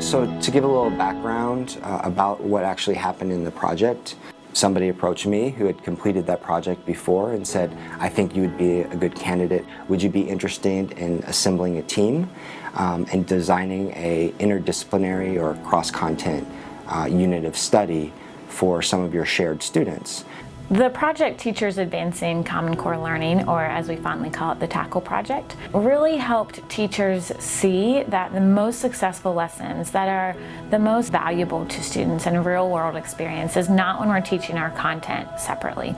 So to give a little background uh, about what actually happened in the project, somebody approached me who had completed that project before and said, I think you would be a good candidate. Would you be interested in assembling a team um, and designing a interdisciplinary or cross-content uh, unit of study for some of your shared students? The project Teachers Advancing Common Core Learning, or as we fondly call it, the TACCL project, really helped teachers see that the most successful lessons that are the most valuable to students in real world experience is not when we're teaching our content separately.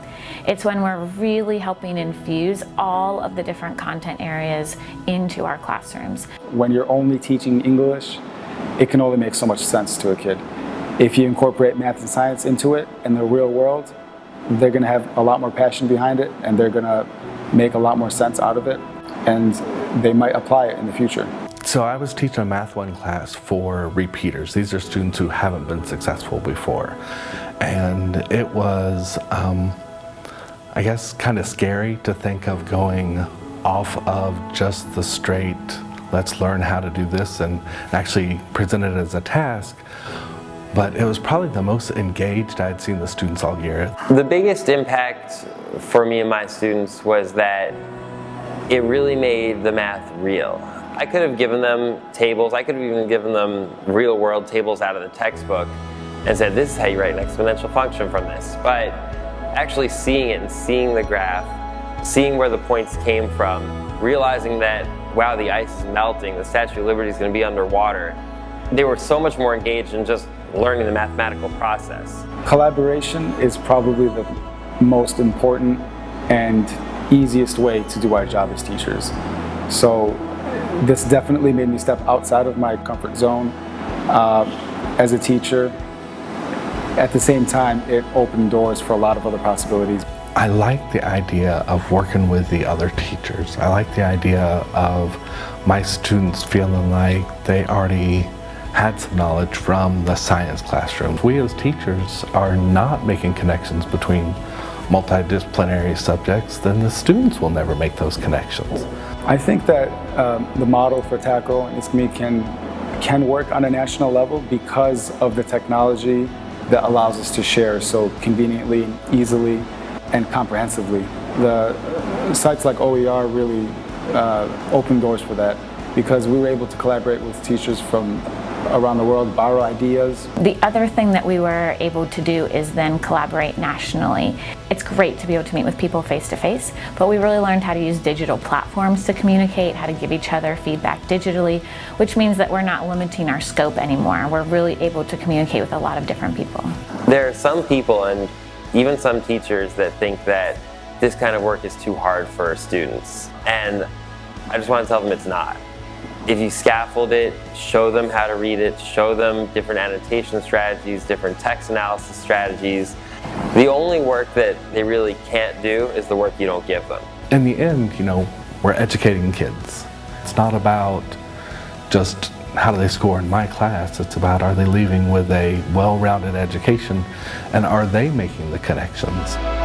It's when we're really helping infuse all of the different content areas into our classrooms. When you're only teaching English, it can only make so much sense to a kid. If you incorporate math and science into it in the real world, they're going to have a lot more passion behind it and they're going to make a lot more sense out of it and they might apply it in the future. So I was teaching a Math 1 class for repeaters. These are students who haven't been successful before. And it was, um, I guess, kind of scary to think of going off of just the straight, let's learn how to do this and actually present it as a task but it was probably the most engaged I'd seen the students all year. The biggest impact for me and my students was that it really made the math real. I could have given them tables, I could have even given them real world tables out of the textbook and said this is how you write an exponential function from this. But actually seeing it and seeing the graph, seeing where the points came from, realizing that wow the ice is melting, the Statue of Liberty is going to be underwater, they were so much more engaged in just learning the mathematical process. Collaboration is probably the most important and easiest way to do our job as teachers. So this definitely made me step outside of my comfort zone uh, as a teacher. At the same time, it opened doors for a lot of other possibilities. I like the idea of working with the other teachers. I like the idea of my students feeling like they already had some knowledge from the science classroom. We as teachers are not making connections between multidisciplinary subjects, then the students will never make those connections. I think that um, the model for TACCL and ISKME can, can work on a national level because of the technology that allows us to share so conveniently, easily, and comprehensively. The sites like OER really uh, open doors for that because we were able to collaborate with teachers from around the world, borrow ideas. The other thing that we were able to do is then collaborate nationally. It's great to be able to meet with people face to face, but we really learned how to use digital platforms to communicate, how to give each other feedback digitally, which means that we're not limiting our scope anymore. We're really able to communicate with a lot of different people. There are some people and even some teachers that think that this kind of work is too hard for students. And I just want to tell them it's not. If you scaffold it, show them how to read it, show them different annotation strategies, different text analysis strategies. The only work that they really can't do is the work you don't give them. In the end, you know, we're educating kids. It's not about just how do they score in my class, it's about are they leaving with a well-rounded education and are they making the connections.